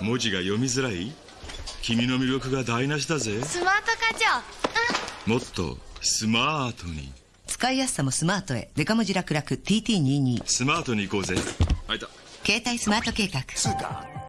文字が読みづらい？君の魅力が台無しだぜ。スマート課長。もっとスマートに。使いやすさもスマートへ。デカ文字楽々。TT22 スマートに行こうぜ。あいた。携帯スマート計画。